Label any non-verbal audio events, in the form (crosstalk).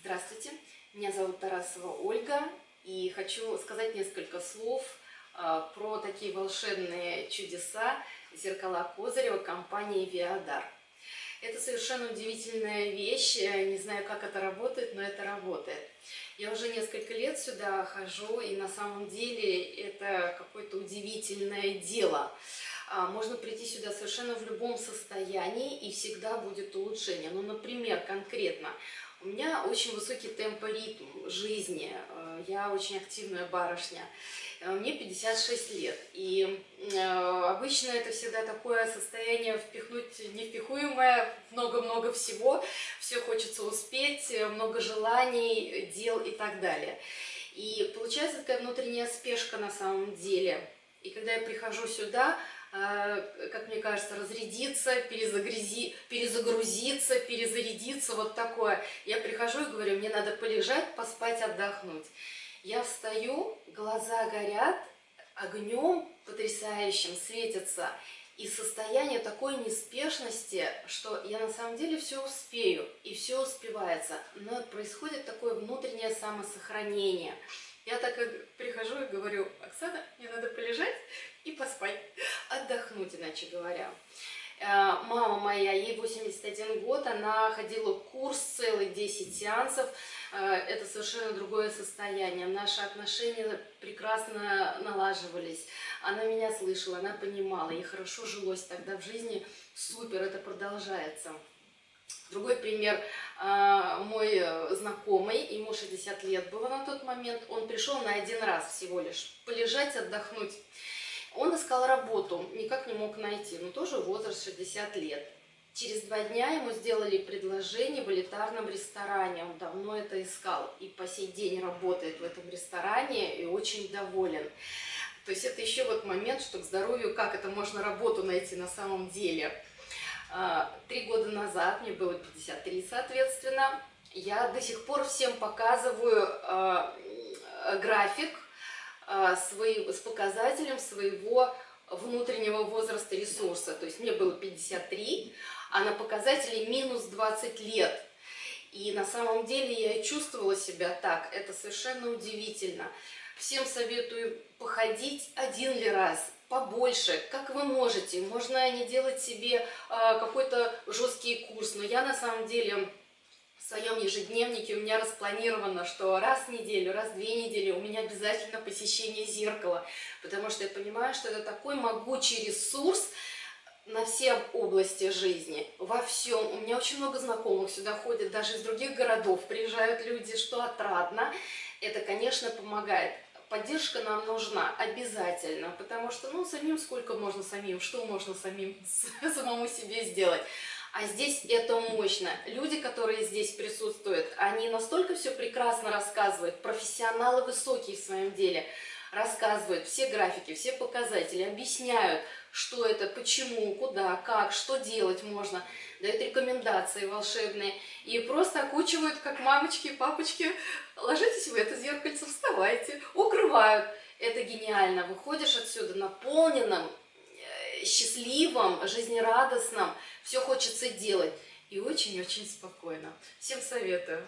Здравствуйте, меня зовут Тарасова Ольга, и хочу сказать несколько слов а, про такие волшебные чудеса зеркала Козырева компании Виадар. Это совершенно удивительная вещь, не знаю, как это работает, но это работает. Я уже несколько лет сюда хожу, и на самом деле это какое-то удивительное дело. А, можно прийти сюда совершенно в любом состоянии, и всегда будет улучшение. Ну, например, конкретно, у меня очень высокий темпоритм жизни, э, я очень активная барышня, э, мне 56 лет, и обычно это всегда такое состояние впихнуть невпихуемое, много-много всего, все хочется успеть, много желаний, дел и так далее. И получается такая внутренняя спешка на самом деле. И когда я прихожу сюда, а, как мне кажется, разрядиться, перезагрузи, перезагрузиться, перезарядиться, вот такое. Я прихожу и говорю, мне надо полежать, поспать, отдохнуть. Я встаю, глаза горят, огнем потрясающим светятся, и состояние такой неспешности, что я на самом деле все успею, и все успевается, но происходит такое внутреннее самосохранение. Я так прихожу и говорю, Оксана, мне надо полежать и поспать, иначе говоря. Э, мама моя, ей 81 год, она ходила курс целый 10 сеансов, э, это совершенно другое состояние. Наши отношения прекрасно налаживались, она меня слышала, она понимала, ей хорошо жилось тогда в жизни, супер, это продолжается. Другой пример, а, мой э, знакомый, ему 60 лет было на тот момент, он пришел на один раз всего лишь, полежать, отдохнуть. Он искал работу, никак не мог найти, но тоже возраст 60 лет. Через два дня ему сделали предложение в элитарном ресторане, он давно это искал и по сей день работает в этом ресторане и очень доволен. То есть это еще вот момент, что к здоровью, как это можно работу найти на самом деле – а, три года назад, мне было 53, соответственно, я до сих пор всем показываю а, график а, свой, с показателем своего внутреннего возраста ресурса. То есть мне было 53, а на показателе минус 20 лет. И на самом деле я чувствовала себя так. Это совершенно удивительно. Всем советую походить один ли раз, побольше, как вы можете. Можно не делать себе э, какой-то жесткий курс, но я на самом деле в своем ежедневнике у меня распланировано, что раз в неделю, раз в две недели у меня обязательно посещение зеркала, потому что я понимаю, что это такой могучий ресурс, на все области жизни, во всем. У меня очень много знакомых сюда ходят, даже из других городов приезжают люди, что отрадно. Это, конечно, помогает поддержка нам нужна обязательно, потому что, ну, самим сколько можно самим, что можно самим (laughs) самому себе сделать. А здесь это мощно. Люди, которые здесь присутствуют, они настолько все прекрасно рассказывают, профессионалы высокие в своем деле, рассказывают все графики, все показатели, объясняют, что это, почему, куда, как, что делать можно, дают рекомендации волшебные и просто окучивают, как мамочки и папочки, ложитесь в это зеркальце, вставайте, укрывают. Это гениально. Выходишь отсюда наполненным, счастливым, жизнерадостным, все хочется делать и очень-очень спокойно. Всем советую.